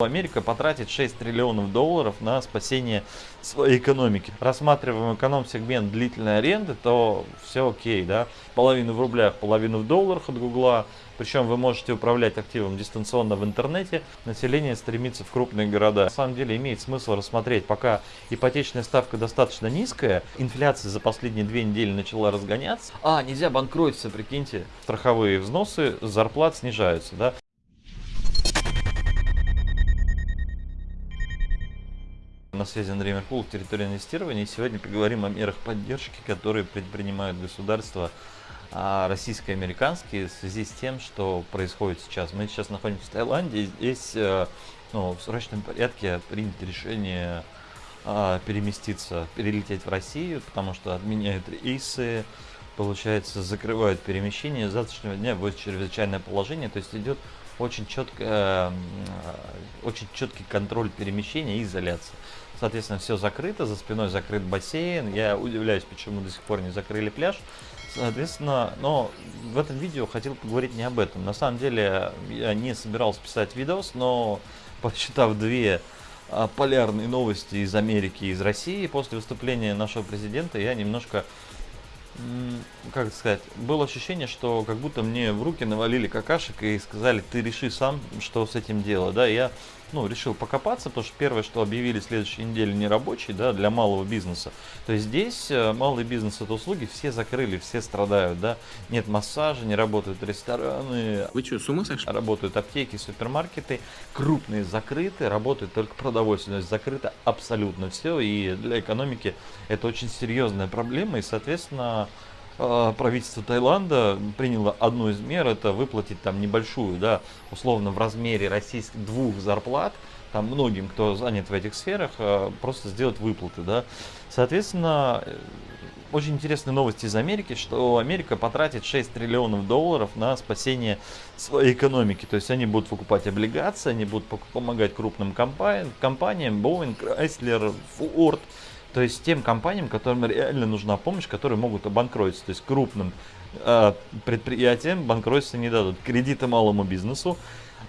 Америка потратит 6 триллионов долларов на спасение своей экономики. Рассматриваем эконом-сегмент длительной аренды, то все окей, да. Половину в рублях, половину в долларах от Гугла. Причем вы можете управлять активом дистанционно в интернете. Население стремится в крупные города. На самом деле имеет смысл рассмотреть, пока ипотечная ставка достаточно низкая, инфляция за последние две недели начала разгоняться. А, нельзя банкротиться, прикиньте. Страховые взносы зарплат снижаются, да. На связи Андрей Меркулов, территория инвестирования. И сегодня поговорим о мерах поддержки, которые предпринимают государства а, российско-американские в связи с тем, что происходит сейчас. Мы сейчас находимся в Таиланде, и здесь э, ну, в срочном порядке принято решение а, переместиться, перелететь в Россию, потому что отменяют рейсы, получается, закрывают перемещение. С завтрашнего дня будет чрезвычайное положение, то есть идет очень, четко, очень четкий контроль перемещения и изоляции. Соответственно, все закрыто, за спиной закрыт бассейн. Я удивляюсь, почему до сих пор не закрыли пляж. Соответственно, но в этом видео хотел поговорить не об этом. На самом деле, я не собирался писать видос, но посчитав две а, полярные новости из Америки и из России после выступления нашего президента, я немножко как сказать, было ощущение, что как будто мне в руки навалили какашек и сказали, ты реши сам, что с этим делать, да, я, ну, решил покопаться, потому что первое, что объявили следующей неделе нерабочий, да, для малого бизнеса, то есть здесь э, малый бизнес это услуги все закрыли, все страдают, да, нет массажа, не работают рестораны. Вы что, с ума сошли? Работают аптеки, супермаркеты, крупные закрыты, работает только продовольствие, то есть закрыто абсолютно все, и для экономики это очень серьезная проблема, и, соответственно, правительство Таиланда приняло одну из мер, это выплатить там небольшую, да, условно в размере российских двух зарплат, там многим, кто занят в этих сферах, а, просто сделать выплаты, да. Соответственно, э, очень интересная новость из Америки, что Америка потратит 6 триллионов долларов на спасение своей экономики. То есть они будут покупать облигации, они будут помогать крупным компаниям, компаниям Boeing, Chrysler, Ford, то есть тем компаниям, которым реально нужна помощь, которые могут обанкротиться. То есть крупным э, предприятиям банкротиться не дадут. Кредиты малому бизнесу,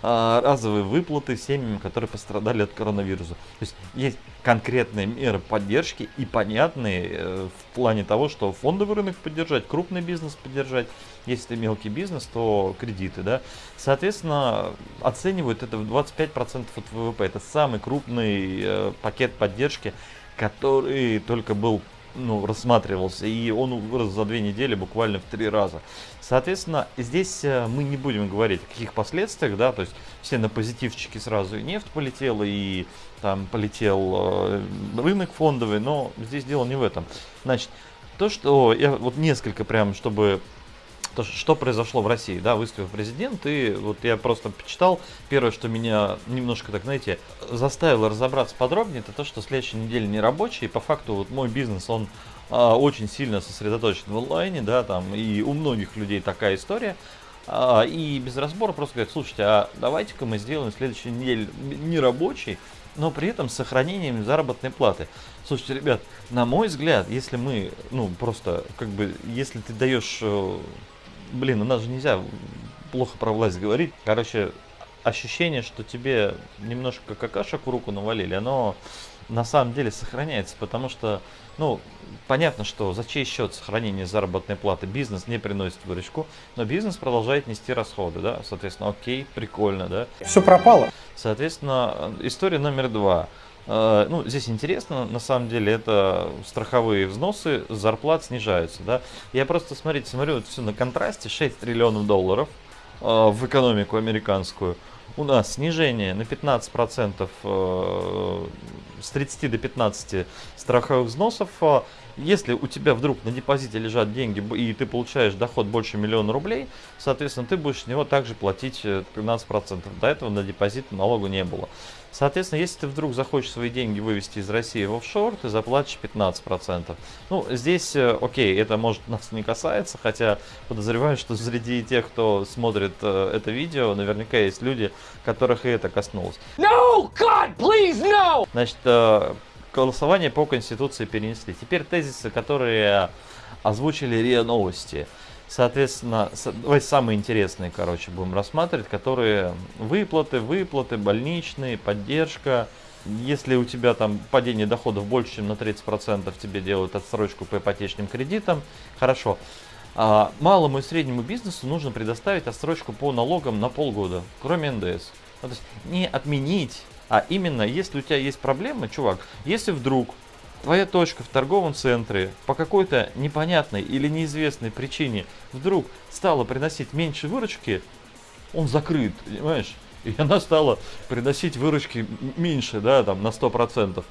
э, разовые выплаты семьям, которые пострадали от коронавируса. То есть есть конкретные меры поддержки и понятные э, в плане того, что фондовый рынок поддержать, крупный бизнес поддержать. Если мелкий бизнес, то кредиты. Да? Соответственно, оценивают это в 25% от ВВП. Это самый крупный э, пакет поддержки который только был ну, рассматривался, и он вырос за две недели буквально в три раза. Соответственно, здесь э, мы не будем говорить о каких последствиях, да, то есть все на позитивчики сразу и нефть полетела, и там полетел э, рынок фондовый, но здесь дело не в этом. Значит, то, что я вот несколько прям, чтобы то, что произошло в России, да, выступил президент, и вот я просто почитал, первое, что меня немножко, так знаете, заставило разобраться подробнее, это то, что следующая неделя не рабочая, и по факту вот мой бизнес, он а, очень сильно сосредоточен в онлайне, да, там, и у многих людей такая история, а, и без разбора просто говорят, слушайте, а давайте-ка мы сделаем следующую неделю не рабочий, но при этом с сохранением заработной платы. Слушайте, ребят, на мой взгляд, если мы, ну, просто, как бы, если ты даешь э, блин, у нас же нельзя плохо про власть говорить. Короче, ощущение, что тебе немножко какашек в руку навалили, оно на самом деле сохраняется, потому что, ну, понятно, что за чей счет сохранение заработной платы бизнес не приносит выручку, но бизнес продолжает нести расходы, да, соответственно, окей, прикольно, да. Все пропало. Соответственно, история номер два. Э, ну, здесь интересно, на самом деле, это страховые взносы, зарплат снижаются, да. Я просто, смотрите, смотрю вот все на контрасте, 6 триллионов долларов э, в экономику американскую. У нас снижение на 15%, э, с 30 до 15 страховых взносов. Если у тебя вдруг на депозите лежат деньги и ты получаешь доход больше миллиона рублей, соответственно, ты будешь с него также платить 15%. До этого на депозит налогу не было. Соответственно, если ты вдруг захочешь свои деньги вывести из России в офшор, ты заплатишь 15%. Ну, здесь, э, окей, это может нас не касается, хотя подозреваю, что среди тех, кто смотрит э, это видео, наверняка есть люди, которых и это коснулось. No, God, please, no! Значит, э, голосование по Конституции перенесли. Теперь тезисы, которые озвучили РИА Новости. Соответственно, давай самые интересные, короче, будем рассматривать, которые выплаты, выплаты, больничные, поддержка. Если у тебя там падение доходов больше, чем на 30%, тебе делают отсрочку по ипотечным кредитам, хорошо. А малому и среднему бизнесу нужно предоставить отсрочку по налогам на полгода, кроме НДС. Ну, то есть не отменить, а именно, если у тебя есть проблемы, чувак, если вдруг твоя точка в торговом центре по какой-то непонятной или неизвестной причине вдруг стала приносить меньше выручки, он закрыт, понимаешь? И она стала приносить выручки меньше, да, там на 100%,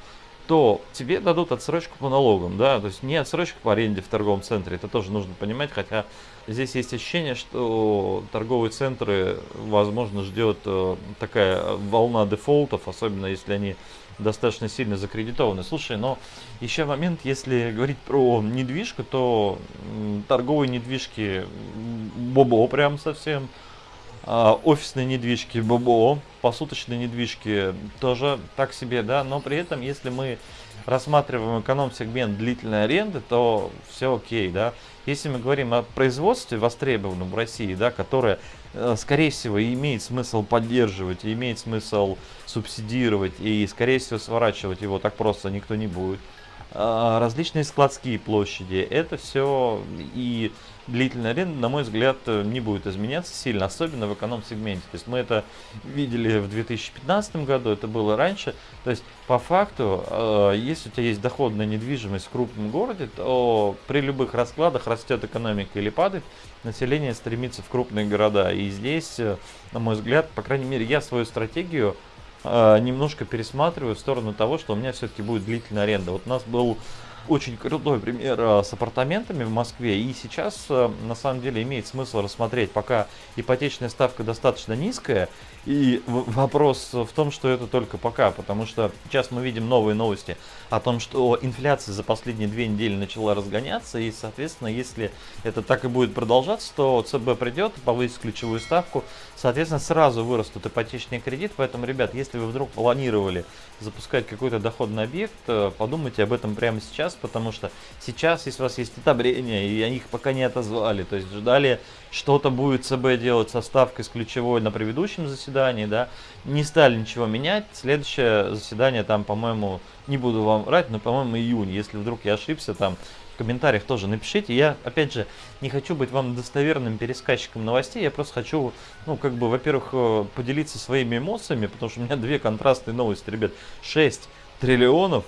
то тебе дадут отсрочку по налогам, да, то есть не отсрочку по аренде в торговом центре, это тоже нужно понимать, хотя здесь есть ощущение, что торговые центры, возможно, ждет э, такая волна дефолтов, особенно если они достаточно сильно закредитованы. Слушай, но еще момент, если говорить про недвижку, то торговые недвижки бобо прям совсем, офисные недвижки бобо, посуточные недвижки тоже так себе, да, но при этом, если мы рассматриваем эконом-сегмент длительной аренды, то все окей, да. Если мы говорим о производстве востребованном в России, да, которое Э, скорее всего, имеет смысл поддерживать, имеет смысл субсидировать, и, скорее всего, сворачивать его так просто никто не будет. А, различные складские площади, это все и длительная аренда, на мой взгляд, не будет изменяться сильно, особенно в эконом-сегменте. То есть мы это видели в 2015 году, это было раньше. То есть по факту, э, если у тебя есть доходная недвижимость в крупном городе, то при любых раскладах растет экономика или падает, население стремится в крупные города. И здесь, э, на мой взгляд, по крайней мере, я свою стратегию э, немножко пересматриваю в сторону того, что у меня все-таки будет длительная аренда. Вот у нас был очень крутой пример э, с апартаментами в Москве. И сейчас, э, на самом деле, имеет смысл рассмотреть, пока ипотечная ставка достаточно низкая. И вопрос в том, что это только пока, потому что сейчас мы видим новые новости о том, что инфляция за последние две недели начала разгоняться. И, соответственно, если это так и будет продолжаться, то ЦБ придет, повысит ключевую ставку. Соответственно, сразу вырастут ипотечные кредиты. Поэтому, ребят, если вы вдруг планировали запускать какой-то доходный объект, э, подумайте об этом прямо сейчас, потому что сейчас, если у вас есть одобрение, и они их пока не отозвали, то есть ждали, что-то будет ЦБ делать со ставкой с ключевой на предыдущем заседании, да, не стали ничего менять, следующее заседание там, по-моему, не буду вам врать, но, по-моему, июнь, если вдруг я ошибся, там, в комментариях тоже напишите. Я, опять же, не хочу быть вам достоверным пересказчиком новостей, я просто хочу, ну, как бы, во-первых, э, поделиться своими эмоциями, потому что у меня две контрастные новости, ребят. 6 триллионов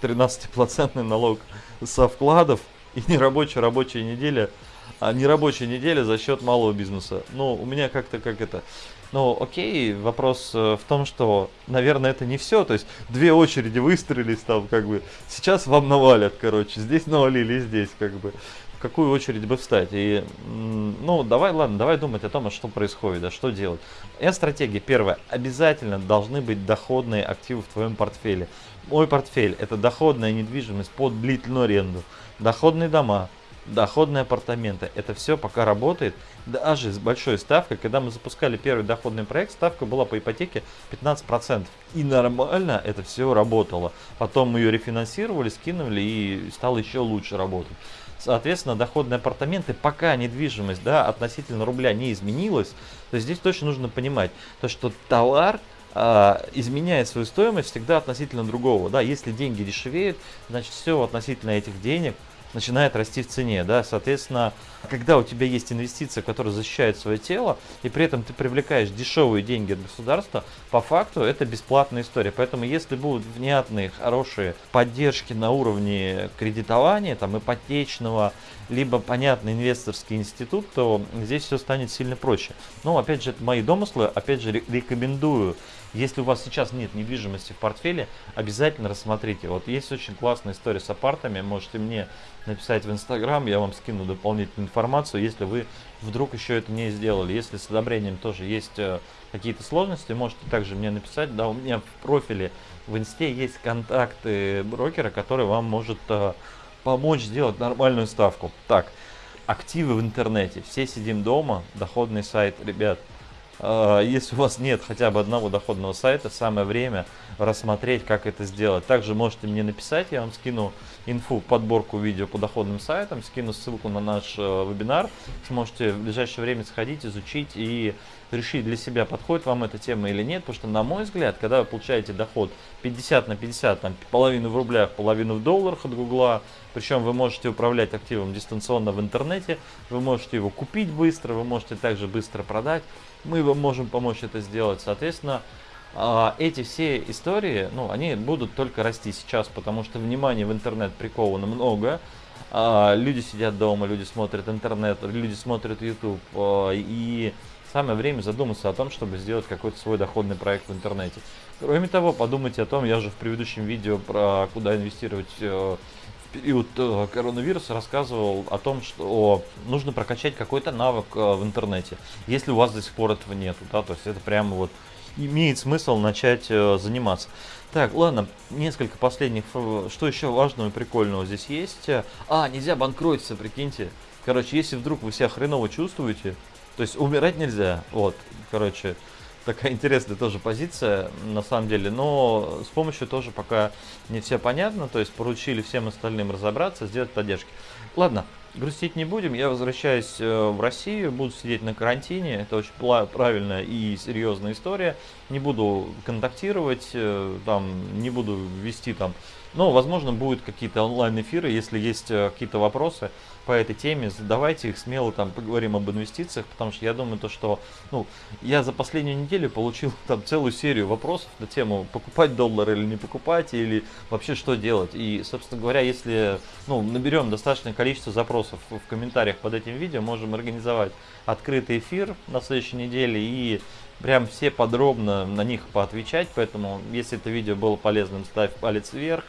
13% налог со вкладов и нерабочая рабочая неделя, а нерабочая неделя за счет малого бизнеса. Ну, у меня как-то как это... Ну, окей, вопрос э, в том, что, наверное, это не все. То есть две очереди выстроились там, как бы. Сейчас вам навалят, короче. Здесь навалили, здесь, как бы. В какую очередь бы встать? И, ну, давай, ладно, давай думать о том, а что происходит, да, что делать. Я стратегия. Первое. Обязательно должны быть доходные активы в твоем портфеле. Мой портфель – это доходная недвижимость под длительную аренду, доходные дома, доходные апартаменты. Это все пока работает, даже с большой ставкой. Когда мы запускали первый доходный проект, ставка была по ипотеке 15%. И нормально это все работало. Потом мы ее рефинансировали, скинули и стало еще лучше работать. Соответственно, доходные апартаменты, пока недвижимость да, относительно рубля не изменилась, то здесь точно нужно понимать, то, что товар а, изменяет свою стоимость всегда относительно другого. Да, если деньги дешевеют, значит все относительно этих денег начинает расти в цене, да, соответственно, когда у тебя есть инвестиция, которая защищает свое тело, и при этом ты привлекаешь дешевые деньги от государства, по факту это бесплатная история, поэтому если будут внятные, хорошие поддержки на уровне кредитования, там, ипотечного, либо понятный инвесторский институт, то здесь все станет сильно проще. Но, опять же, это мои домыслы, опять же, рекомендую если у вас сейчас нет недвижимости в портфеле, обязательно рассмотрите. Вот есть очень классная история с апартами, можете мне написать в Инстаграм, я вам скину дополнительную информацию, если вы вдруг еще это не сделали. Если с одобрением тоже есть э, какие-то сложности, можете также мне написать. Да, у меня в профиле в Инсте есть контакты брокера, который вам может э, помочь сделать нормальную ставку. Так, активы в интернете. Все сидим дома, доходный сайт, ребят, если у вас нет хотя бы одного доходного сайта, самое время рассмотреть, как это сделать. Также можете мне написать, я вам скину инфу, подборку видео по доходным сайтам, скину ссылку на наш э, вебинар. Сможете в ближайшее время сходить, изучить и решить для себя, подходит вам эта тема или нет. Потому что, на мой взгляд, когда вы получаете доход 50 на 50, там, половину в рублях, половину в долларах от Гугла, причем вы можете управлять активом дистанционно в интернете, вы можете его купить быстро, вы можете также быстро продать. Мы вам можем помочь это сделать. Соответственно, а, эти все истории, ну, они будут только расти сейчас, потому что внимание в интернет приковано много. А, люди сидят дома, люди смотрят интернет, люди смотрят YouTube. А, и самое время задуматься о том, чтобы сделать какой-то свой доходный проект в интернете. Кроме того, подумайте о том, я же в предыдущем видео про куда инвестировать э, в период э, коронавируса рассказывал о том, что нужно прокачать какой-то навык э, в интернете, если у вас до сих пор этого нету, да, то есть это прямо вот имеет смысл начать заниматься. Так, ладно, несколько последних. Что еще важного и прикольного здесь есть? А, нельзя банкротиться, прикиньте. Короче, если вдруг вы себя хреново чувствуете, то есть умирать нельзя. Вот, короче, такая интересная тоже позиция, на самом деле. Но с помощью тоже пока не все понятно. То есть поручили всем остальным разобраться, сделать поддержки. Ладно, грустить не будем. Я возвращаюсь э, в Россию, буду сидеть на карантине. Это очень правильная и серьезная история. Не буду контактировать, э, там, не буду вести там. Но, возможно, будут какие-то онлайн-эфиры, если есть э, какие-то вопросы по этой теме, задавайте их смело, там, поговорим об инвестициях, потому что я думаю, то, что, ну, я за последнюю неделю получил там целую серию вопросов на тему, покупать доллар или не покупать, или вообще что делать. И, собственно говоря, если, ну, наберем достаточное количество запросов в комментариях под этим видео, можем организовать открытый эфир на следующей неделе и прям все подробно на них поотвечать, поэтому, если это видео было полезным, ставь палец вверх,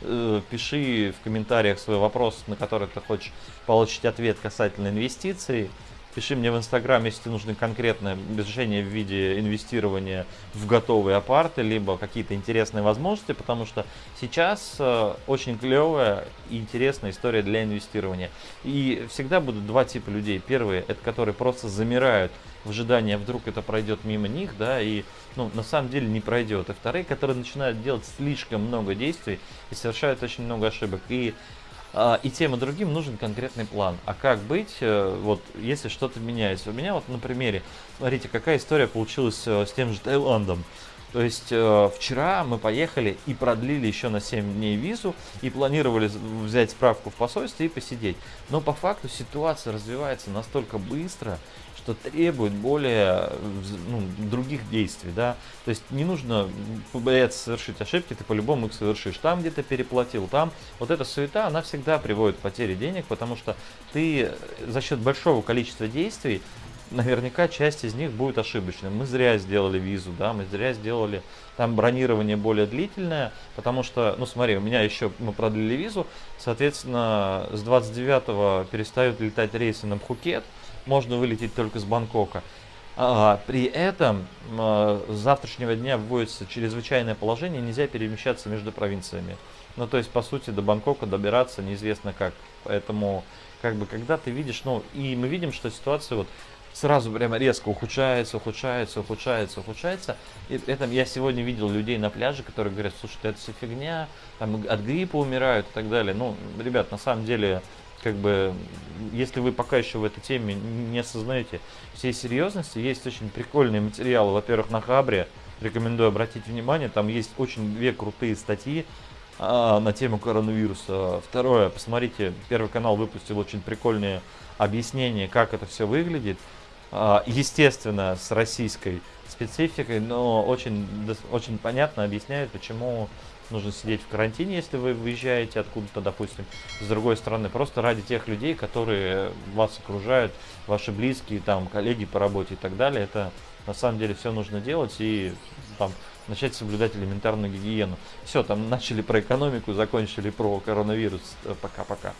пиши в комментариях свой вопрос, на который ты хочешь получить ответ касательно инвестиций. Пиши мне в Инстаграм, если тебе нужны конкретные решения в виде инвестирования в готовые апарты, либо какие-то интересные возможности, потому что сейчас э, очень клевая и интересная история для инвестирования. И всегда будут два типа людей. Первые, это которые просто замирают в ожидании, а вдруг это пройдет мимо них, да, и ну, на самом деле не пройдет. И вторые, которые начинают делать слишком много действий и совершают очень много ошибок. И а, и тем и другим нужен конкретный план. А как быть, э, вот, если что-то меняется? У меня вот на примере, смотрите, какая история получилась э, с тем же Таиландом. То есть э, вчера мы поехали и продлили еще на 7 дней визу и планировали взять справку в посольстве и посидеть. Но по факту ситуация развивается настолько быстро, что требует более ну, других действий, да, то есть не нужно бояться совершить ошибки, ты по-любому их совершишь, там где-то переплатил, там, вот эта суета, она всегда приводит к потере денег, потому что ты за счет большого количества действий наверняка часть из них будет ошибочной. Мы зря сделали визу, да, мы зря сделали там бронирование более длительное, потому что, ну смотри, у меня еще, мы продлили визу, соответственно, с 29 перестают летать рейсы на Пхукет, можно вылететь только с Бангкока. А, при этом а, с завтрашнего дня вводится чрезвычайное положение, нельзя перемещаться между провинциями. Ну, то есть, по сути, до Бангкока добираться неизвестно как. Поэтому, как бы, когда ты видишь, ну, и мы видим, что ситуация вот сразу прямо резко ухудшается, ухудшается, ухудшается, ухудшается. И этом я сегодня видел людей на пляже, которые говорят, слушай, это все фигня, там от гриппа умирают и так далее. Ну, ребят, на самом деле, как бы, если вы пока еще в этой теме не осознаете всей серьезности, есть очень прикольные материалы, во-первых, на Хабре, рекомендую обратить внимание, там есть очень две крутые статьи а, на тему коронавируса. Второе, посмотрите, Первый канал выпустил очень прикольные объяснения, как это все выглядит, а, естественно, с российской спецификой, но очень, очень понятно объясняет, почему нужно сидеть в карантине, если вы выезжаете откуда-то, допустим. С другой стороны, просто ради тех людей, которые вас окружают, ваши близкие, там, коллеги по работе и так далее, это на самом деле все нужно делать и там начать соблюдать элементарную гигиену. Все, там начали про экономику, закончили про коронавирус. Пока-пока.